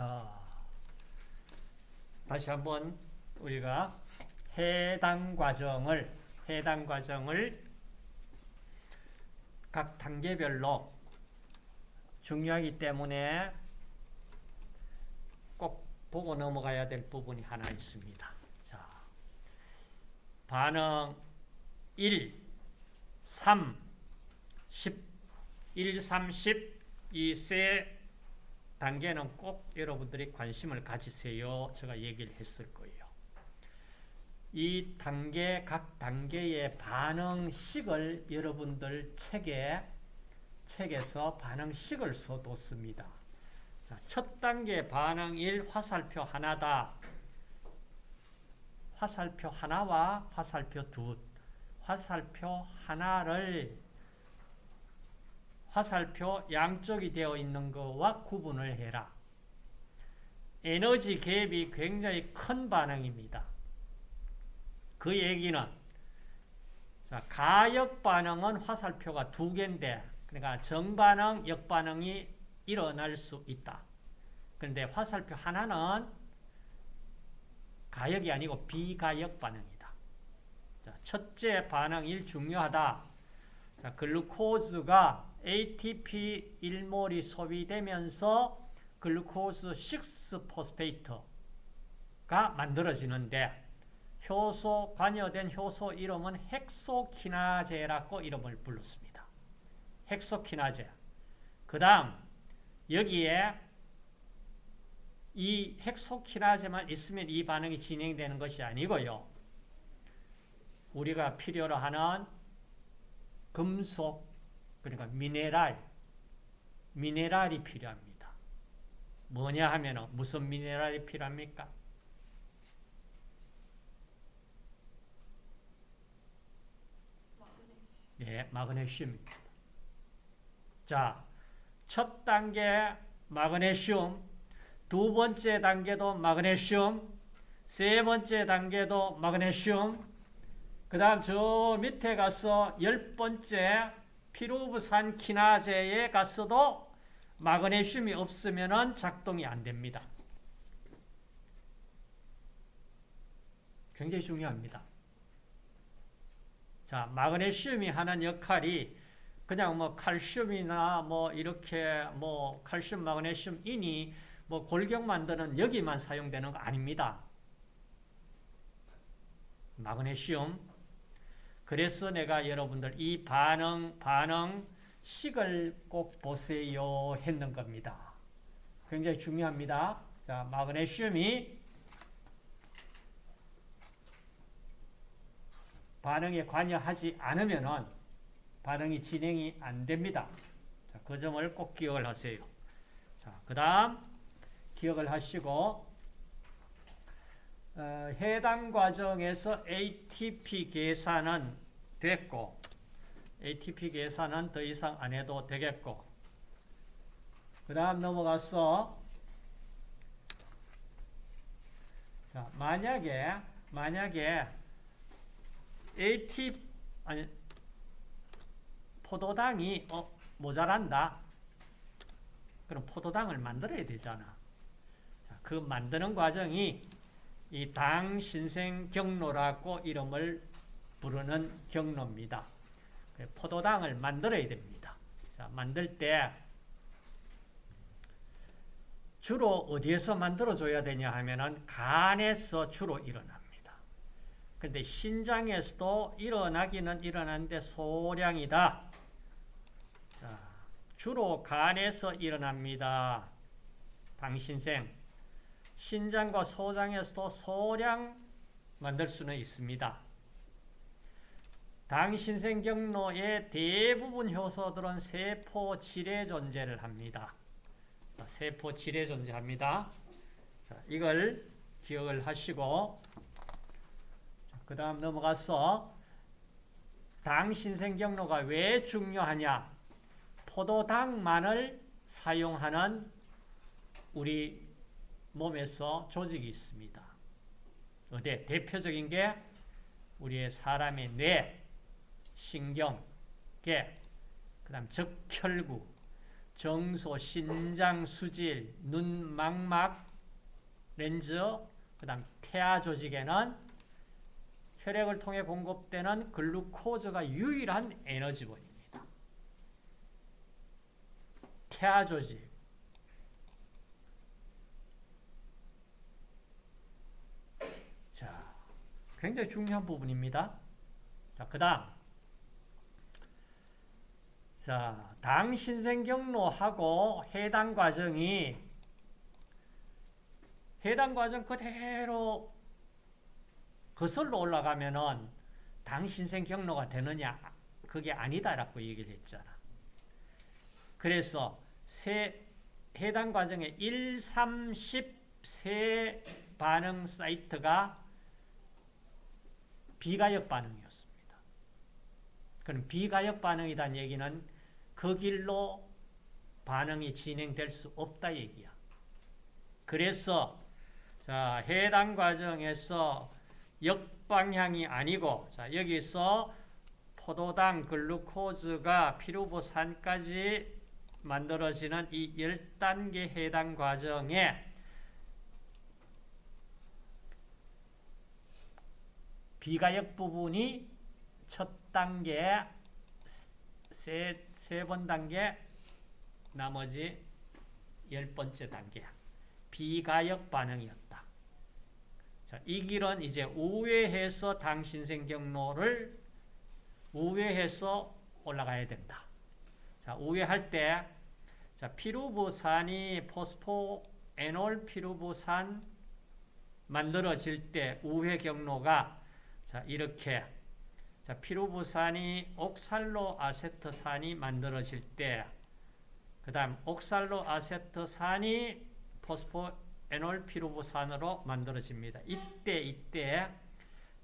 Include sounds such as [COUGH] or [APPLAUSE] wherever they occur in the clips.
자, 다시 한번 우리가 해당 과정을 해당 과정을 각 단계별로 중요하기 때문에 꼭 보고 넘어가야 될 부분이 하나 있습니다. 자, 반응 1, 3, 10, 1, 3, 10, 이세 단계는 꼭 여러분들이 관심을 가지세요. 제가 얘기를 했을 거예요. 이 단계, 각 단계의 반응식을 여러분들 책에, 책에서 반응식을 써뒀습니다. 자, 첫 단계 반응 1 화살표 하나다. 화살표 하나와 화살표 둘. 화살표 하나를 화살표 양쪽이 되어 있는 것과 구분을 해라. 에너지 갭이 굉장히 큰 반응입니다. 그 얘기는 자, 가역 반응은 화살표가 두 개인데 그러니까 정반응, 역반응이 일어날 수 있다. 그런데 화살표 하나는 가역이 아니고 비가역 반응이다. 자, 첫째 반응이 중요하다. 자, 글루코즈가 ATP 1몰이 소비되면서 글루코스 6포스페이트가 만들어지는데 효소 관여된 효소 이름은 헥소키나제라고 이름을 불렀습니다. 헥소키나제. 그 다음 여기에 이 헥소키나제만 있으면 이 반응이 진행되는 것이 아니고요. 우리가 필요로 하는 금속, 그러니까 미네랄, 미네랄이 필요합니다. 뭐냐 하면 무슨 미네랄이 필요합니까? 예, 마그네슘입니다. 자, 첫 단계 마그네슘, 두 번째 단계도 마그네슘, 세 번째 단계도 마그네슘, 그 다음 저 밑에 가서 열 번째 피루브산 키나제에 갔어도 마그네슘이 없으면 작동이 안 됩니다. 굉장히 중요합니다. 자, 마그네슘이 하는 역할이 그냥 뭐 칼슘이나 뭐 이렇게 뭐 칼슘, 마그네슘, 인이 뭐 골격 만드는 여기만 사용되는 거 아닙니다. 마그네슘. 그래서 내가 여러분들 이 반응, 반응 식을 꼭 보세요 했는 겁니다. 굉장히 중요합니다. 자, 마그네슘이 반응에 관여하지 않으면 반응이 진행이 안 됩니다. 자, 그 점을 꼭 기억을 하세요. 자, 그 다음 기억을 하시고 어, 해당 과정에서 ATP 계산은 됐고 ATP 계산은 더 이상 안 해도 되겠고 그 다음 넘어가서 자, 만약에 만약에 AT 아니 포도당이 어, 모자란다. 그럼 포도당을 만들어야 되잖아. 자, 그 만드는 과정이 이 당 신생 경로라고 이름을 부르는 경로입니다. 포도당을 만들어야 됩니다. 자, 만들 때 주로 어디에서 만들어줘야 되냐 하면은 간에서 주로 일어납니다. 근데 신장에서도 일어나기는 일어나는데 소량이다. 자, 주로 간에서 일어납니다. 당신생. 신장과 소장에서도 소량 만들 수는 있습니다. 당신생 경로의 대부분 효소들은 세포 질에 존재를 합니다. 세포 질에 존재합니다. 자, 이걸 기억을 하시고 그 다음 넘어가서 당신생 경로가 왜 중요하냐? 포도당만을 사용하는 우리 몸에서 조직이 있습니다. 대표적인 게 우리의 사람의 뇌, 신경, 계, 그 다음 적혈구. 정소, 신장, 수질, 눈, 망막, 렌즈, 그 다음 태아 조직에는 혈액을 통해 공급되는 글루코즈가 유일한 에너지원입니다. 태아 조직. 자, 굉장히 중요한 부분입니다. 자, 그 다음. 자, 당 신생 경로하고 해당 과정이 해당 과정 그대로 거슬러 올라가면은 당 신생 경로가 되느냐? 그게 아니다라고 얘기를 했잖아. 그래서 세, 해당 과정에 1, 3, 10 세 반응 사이트가 비가역 반응이었습니다. 그럼 비가역 반응이란 얘기는 그 길로 반응이 진행될 수 없다 얘기야. 그래서 자, 해당 과정에서 역방향이 아니고 자, 여기서 포도당 글루코즈가 피루부산까지 만들어지는 이 10단계 해당 과정에 비가역 부분이 첫 단계, 세, 세 번 단계, 나머지 열 번째 단계야. 비가역 반응이었다. 자, 이 길은 이제 우회해서 당신생 경로를 우회해서 올라가야 된다. 자, 우회할 때, 자, 피루부산이 포스포 에놀 피루부산 만들어질 때 우회 경로가 자, 이렇게 자, 피루부산이 옥살로 아세트산이 만들어질 때, 그 다음 옥살로 아세트산이 포스포 에놀 피루부산으로 만들어집니다. 이때, 이때,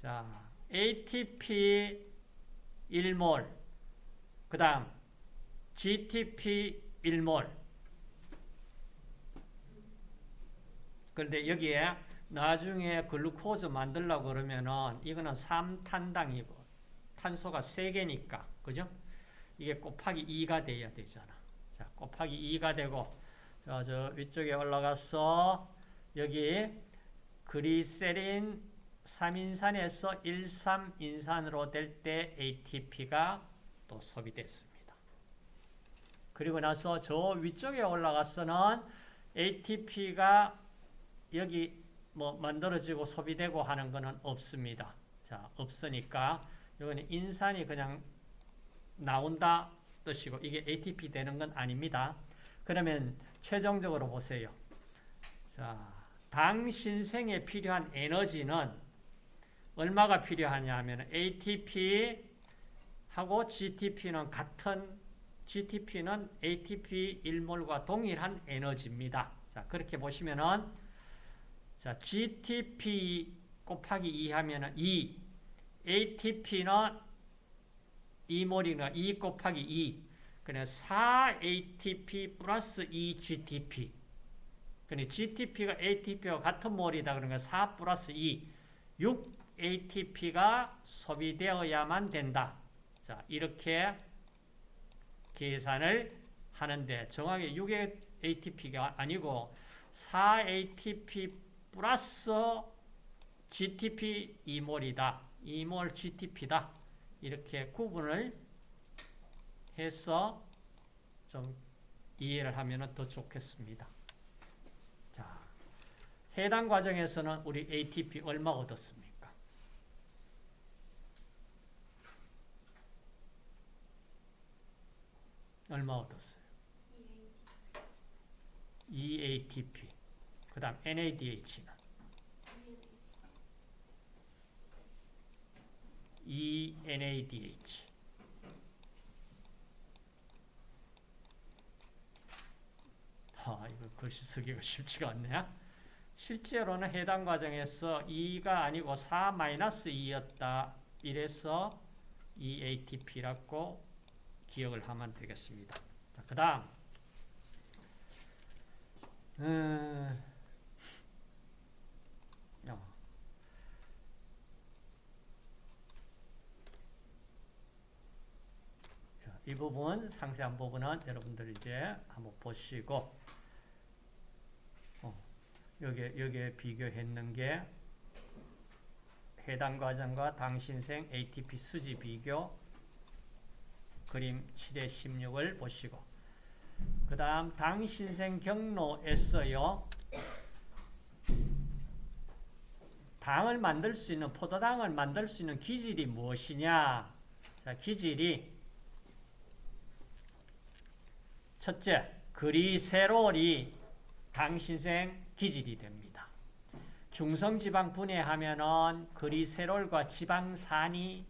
자, ATP 1몰, 그 다음 GTP 1몰. 그런데 여기에 나중에 글루코즈 만들려고 그러면은 이거는 3탄당이고 탄소가 3개니까 그죠? 이게 곱하기 2가 돼야 되잖아. 자, 곱하기 2가 되고 자, 저 위쪽에 올라가서 여기 그리세린 3인산에서 1,3인산으로 될 때 ATP가 또 소비됐습니다. 그리고 나서 저 위쪽에 올라가서는 ATP가 여기 뭐 만들어지고 소비되고 하는 것은 없습니다. 자, 없으니까 이거는 인산이 그냥 나온다 뜻이고 이게 ATP 되는 건 아닙니다. 그러면 최종적으로 보세요. 자, 당 신 생에 필요한 에너지는 얼마가 필요하냐 하면 ATP 하고 GTP는 같은 GTP는 ATP 1몰과 동일한 에너지입니다. 자, 그렇게 보시면은 자, GTP 곱하기 2 하면은 2. ATP는 2몰이니까 2 곱하기 2. 그냥 4ATP 플러스 2GTP. 그러니 GTP가 ATP와 같은 몰이다. 그러니까 4 플러스 2. 6ATP가 소비되어야만 된다. 자, 이렇게 계산을 하는데 정확히 6의 ATP가 아니고 4ATP 플러스 GTP 2몰이다. 2몰 GTP다. 이렇게 구분을 해서 좀 이해를 하면 더 좋겠습니다. 자, 해당 과정에서는 우리 ATP 얼마 얻었습니까? 얼마 얻었어요? EATP. 그 다음 NADH는 ENADH. 아, 이거 글씨 쓰기가 [LAUGHS] 쉽지가 않네. 실제로는 해당 과정에서 2가 아니고 4-2였다. 이래서 EATP라고 기억을 하면 되겠습니다. 그 다음 음, 어. 자, 이 부분 상세한 부분은 여러분들 이제 한번 보시고 어, 여기 여기에 비교했는 게 해당 과정과 당신생 ATP 수지 비교 그림 7의 16을 보시고 그 다음 당신생 경로에서요. 당을 만들 수 있는 포도당을 만들 수 있는 기질이 무엇이냐? 자 기질이 첫째 그리세롤이 당신생 기질이 됩니다. 중성지방 분해하면은 글리세롤과 지방산이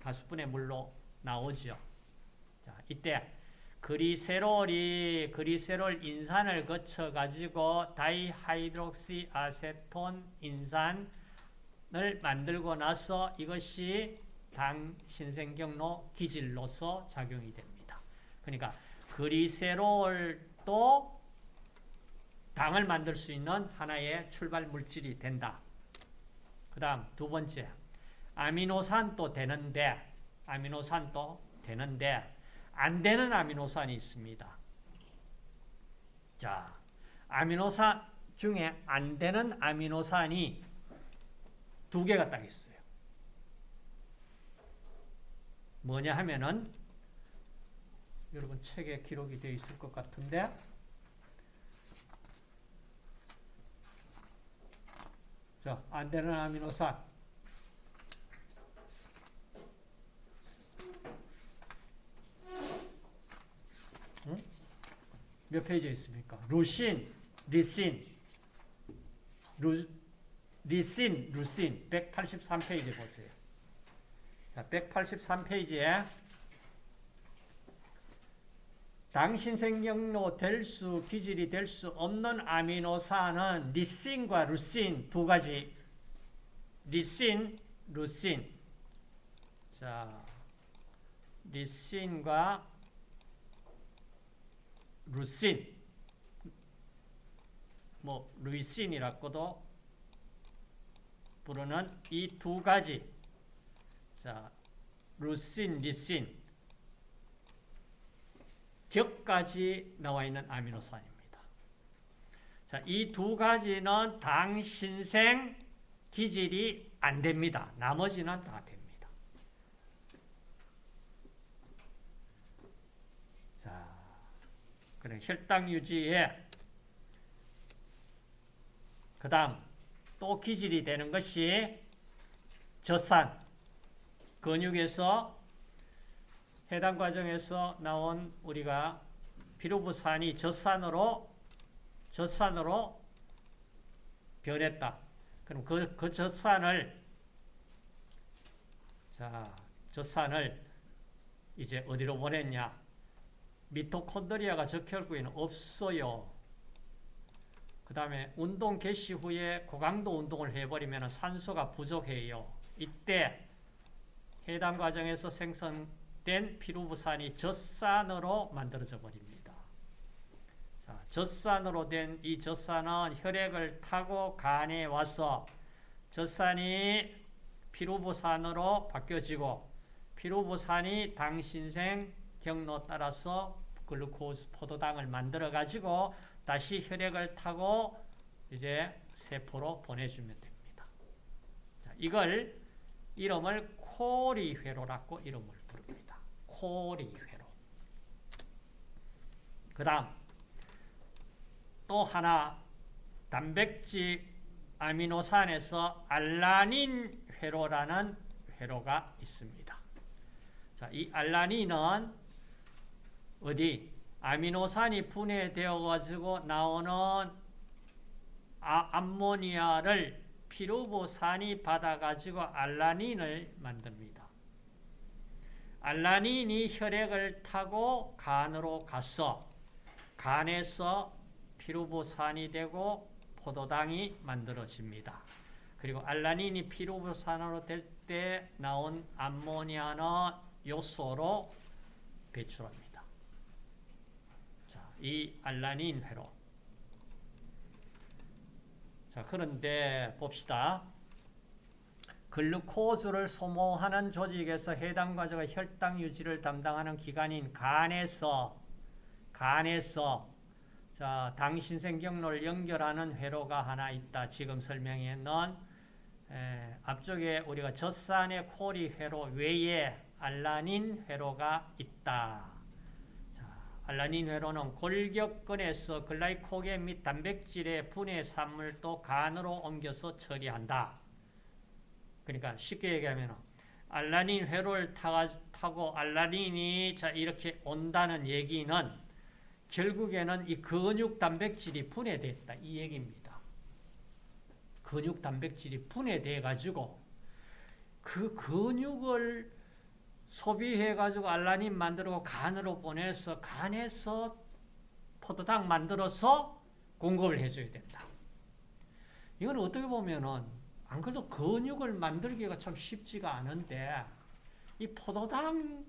가수분해물로 나오죠. 자, 이때 글리세롤이 글리세롤 인산을 거쳐 가지고 다이하이드록시 아세톤 인산을 만들고 나서 이것이 당신생 경로 기질로서 작용이 됩니다. 그러니까 글리세롤도 당을 만들 수 있는 하나의 출발 물질이 된다. 그 다음 두 번째 아미노산도 되는데 아미노산도 되는데 안 되는 아미노산이 있습니다. 자, 아미노산 중에 안 되는 아미노산이 두 개가 딱 있어요. 뭐냐 하면은 여러분 책에 기록이 되어 있을 것 같은데 자, 안 되는 아미노산 응? 몇 페이지에 있습니까? 루신, 리신 루, 리신, 루신 183페이지 보세요. 자, 183페이지에 당신 생경로 될 수, 기질이 될 수 없는 아미노산은 리신과 루신 두 가지. 리신, 루신. 자, 리신과 루신. 뭐, 루이신이라고도 부르는 이 두 가지. 자, 루신, 리신. 격까지 나와 있는 아미노산입니다. 자, 이 두 가지는 당신생 기질이 안 됩니다. 나머지는 다 됩니다. 자, 그래 혈당 유지에 그 다음 또 기질이 되는 것이 젖산 근육에서 해당 과정에서 나온 우리가 피루부산이 젖산으로 젖산으로 변했다. 그럼 그, 그 젖산을 자 젖산을 이제 어디로 보냈냐? 미토콘드리아가 적혈구에는 없어요. 그 다음에 운동 개시 후에 고강도 운동을 해버리면 산소가 부족해요. 이때 해당 과정에서 생성 된 피루부산이 젖산으로 만들어져 버립니다. 자, 젖산으로 된 이 젖산은 혈액을 타고 간에 와서 젖산이 피루부산으로 바뀌어지고 피루부산이 당신생 경로 따라서 글루코스 포도당을 만들어 가지고 다시 혈액을 타고 이제 세포로 보내주면 됩니다. 자, 이걸 이름을 코리회로라고 이름을 코리회로. 그 다음 또 하나 단백질 아미노산에서 알라닌 회로라는 회로가 있습니다. 자, 이 알라닌은 어디 아미노산이 분해되어 가지고 나오는 아, 암모니아를 피루보산이 받아 가지고 알라닌을 만듭니다. 알라닌이 혈액을 타고 간으로 가서 간에서 피루보산이 되고 포도당이 만들어집니다. 그리고 알라닌이 피루보산으로 될 때 나온 암모니아는 요소로 배출합니다. 자, 이 알라닌 회로. 자, 그런데 봅시다. 글루코즈를 소모하는 조직에서 해당 과제가 혈당 유지를 담당하는 기관인 간에서 간에서 자, 당신생경로를 연결하는 회로가 하나 있다. 지금 설명에 넣은 에, 앞쪽에 우리가 젖산의 코리 회로 외에 알라닌 회로가 있다. 자, 알라닌 회로는 골격근에서 글라이코겐 및 단백질의 분해 산물도 간으로 옮겨서 처리한다. 그러니까 쉽게 얘기하면 알라닌 회로를 타고 알라닌이 자 이렇게 온다는 얘기는 결국에는 이 근육 단백질이 분해됐다 이 얘기입니다. 근육 단백질이 분해돼 가지고 그 근육을 소비해 가지고 알라닌 만들고 간으로 보내서 간에서 포도당 만들어서 공급을 해줘야 된다. 이건 어떻게 보면은 안 그래도 근육을 만들기가 참 쉽지가 않은데 이 포도당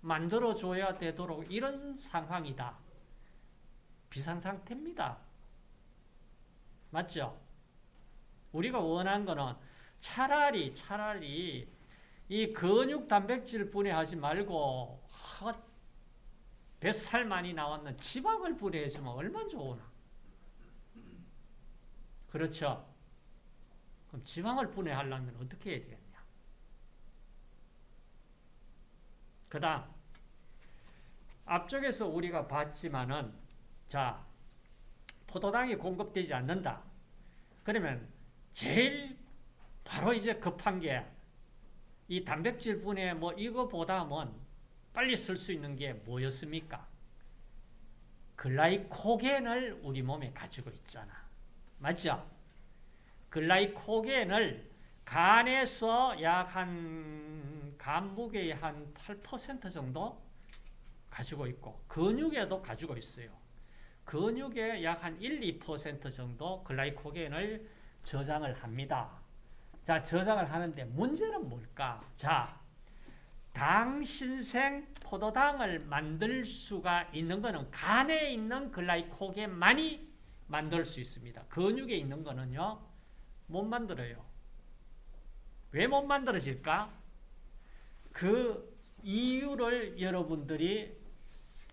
만들어 줘야 되도록 이런 상황이다. 비상 상태입니다. 맞죠? 우리가 원하는 거는 차라리 차라리 이 근육 단백질 분해하지 말고 헛 뱃살 많이 나왔는 지방을 분해해주면 얼마나 좋으나. 그렇죠? 그럼 지방을 분해하려면 어떻게 해야 되겠냐? 그 다음 앞쪽에서 우리가 봤지만은 자 포도당이 공급되지 않는다. 그러면 제일 바로 이제 급한 게 이 단백질 분해 뭐 이거보다는 빨리 쓸 수 있는 게 뭐였습니까? 글라이코겐을 우리 몸에 가지고 있잖아. 맞죠? 글라이코겐을 간에서 약 한 간무게의 한 8% 정도 가지고 있고 근육에도 가지고 있어요. 근육에 약 한 1, 2% 정도 글라이코겐을 저장을 합니다. 자, 저장을 하는데 문제는 뭘까? 자, 당신생 포도당을 만들 수가 있는 것은 간에 있는 글라이코겐만이 만들 수 있습니다. 근육에 있는 거는요, 못 만들어요. 왜 못 만들어질까? 그 이유를 여러분들이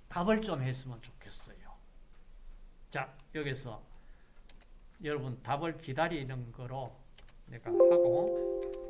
답을 좀 했으면 좋겠어요. 자, 여기서 여러분 답을 기다리는 거로 내가 하고